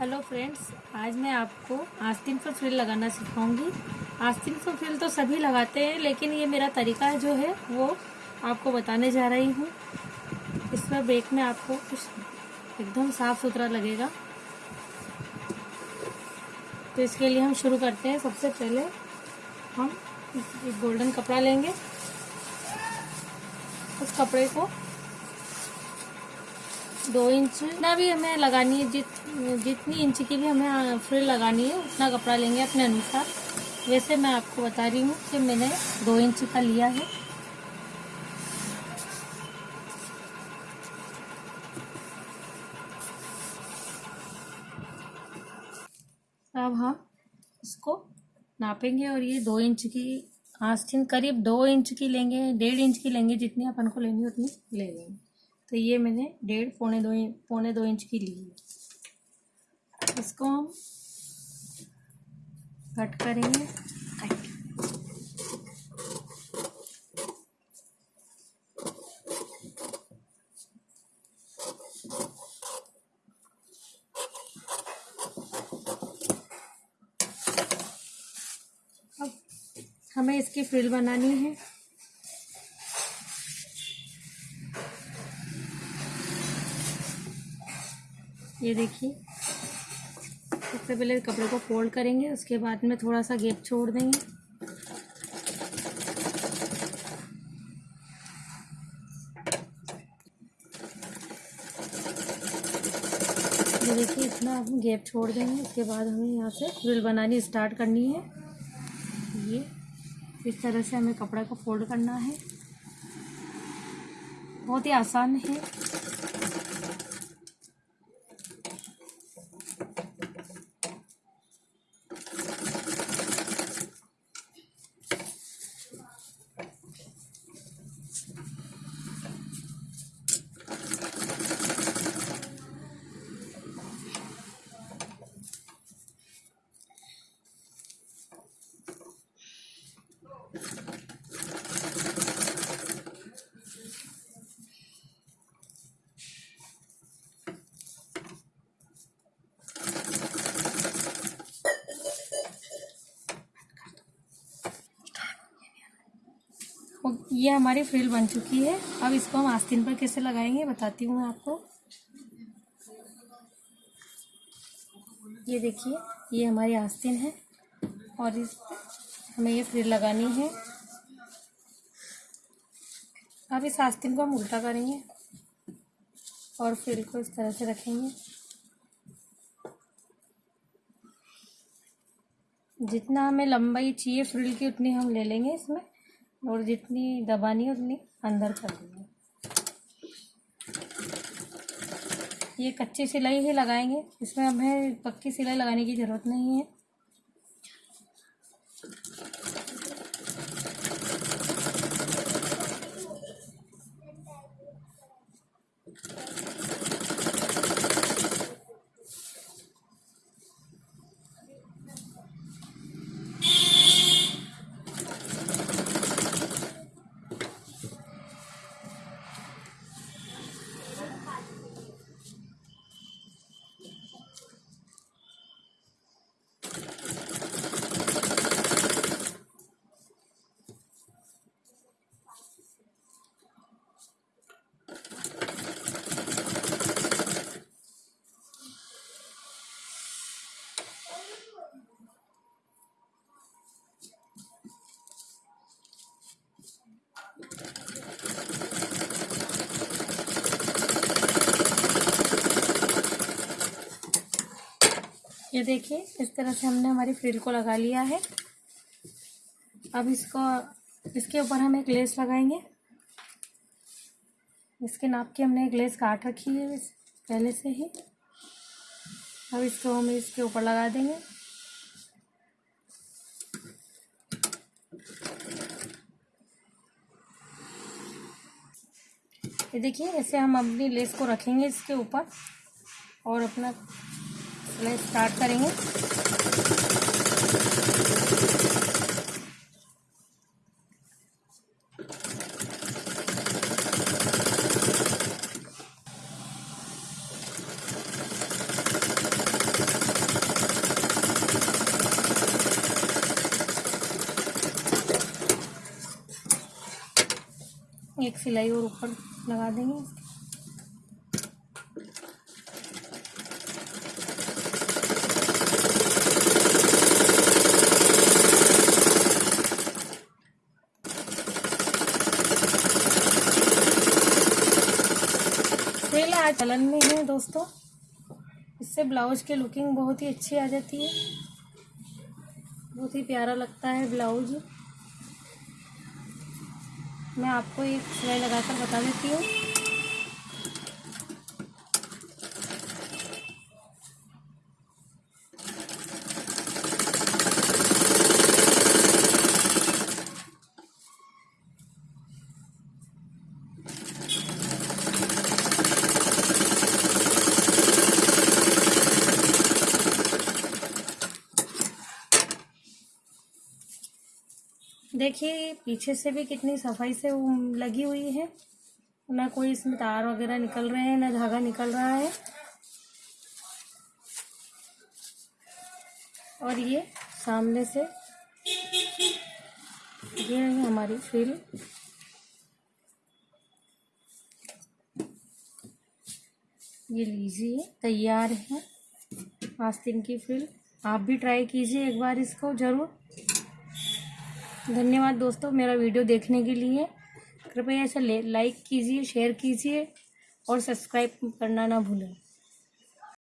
Hello friends आज मैं आपको आस्तीन पर फ्रिल लगाना सिखाऊँगी। आस्तीन पर फ्रिल तो सभी लगाते हैं, लेकिन ये मेरा तरीका जो है, वो आपको बताने जा रही हूँ। इसमें बेक में आपको कुछ एकदम साफ़ सुथरा लगेगा। तो इसके लिए हम शुरू करते हैं। सबसे पहले हम एक गोल्डन कपड़ा लेंगे। उस कपड़े को दो इंच ना भी हमें लगानी है, जित जितनी इंच की भी हमें फ्रिल लगानी है, उतना कपड़ा लेंगे अपने अनुसार। वैसे मैं आपको बता रही हूँ कि मैंने दो इंच का लिया है। अब हम इसको नापेंगे और ये दो इंच की आस्तीन, करीब दो इंच की लेंगे, डेढ़ इंच की लेंगे, जितनी अपन को लेनी उतनी ले लेंगे। तो ये मैंने डेढ़, पौने दो पौने दो इंच की ली है। इसको हम कट करेंगे। अब हमें इसकी फ्रिल बनानी है। ये देखिए। सबसे पहले कपड़े को फोल्ड करेंगे, उसके बाद में थोड़ा सा गैप छोड़ देंगे। देखिए, इतना हम गैप छोड़ देंगे, उसके बाद हमें यहाँ से फ्रिल बनानी स्टार्ट करनी है। ये, इस तरह से हमें कपड़े को फोल्ड करना है। बहुत ही आसान है। ये हमारी फ्रिल बन चुकी है। अब इसको हम आस्तीन पर कैसे लगाएँगे बताती हूँ मैं आपको। ये देखिए, ये हमारी आस्तीन है और इस हमें ये फ्रिल लगानी है। अब इस आस्तीन को हम उल्टा करेंगे और फ्रिल को इस तरह से रखेंगे। जितना हमें लंबाई चाहिए, फ्रिल की उतनी हम ले लेंगे इसमें। और जितनी दबानी है, उतनी अंदर कर देंगे। ये कच्ची सिलाई ही लगाएँगे। इसमें हमें पक्की सिलाई लगाने की ज़रूरत नहीं है। ये देखिए, इस तरह से हमने हमारी फ्रिल को लगा लिया है। अब इसको, इसके ऊपर हम एक लेस लगाएँगे। इसके नाप की हमने एक लेस काट रखी है पहले से ही। अब इसको हम इसके ऊपर लगा देंगे। ये देखिए ऐसे हम अपनी लेस को रखेंगे इसके ऊपर और अपना चलो स्टार्ट करेंगे। एक सिलाई और ऊपर लगा देंगे। चलन में है दोस्तों। इससे ब्लाउज की लुकिंग बहुत ही अच्छी आ जाती है। बहुत ही प्यारा लगता है ब्लाउज। मैं आपको एक सिलाई लगाकर बता देती हूँ। देखिए, पीछे से भी कितनी सफ़ाई से लगी हुई है। ना कोई इसमें तार वगैरह निकल रहे हैं, ना धागा निकल रहा है। और ये सामने से, ये है हमारी फ्रिल ये लीजिए, तैयार है। आस्तीन की फ्रिल आप भी ट्राई कीजिए एक बार इसको, ज़रूर। धन्यवाद दोस्तों मेरा वीडियो देखने के लिए। कृपया इसे लाइक कीजिए शेयर कीजिए और सब्सक्राइब करना ना भूलें।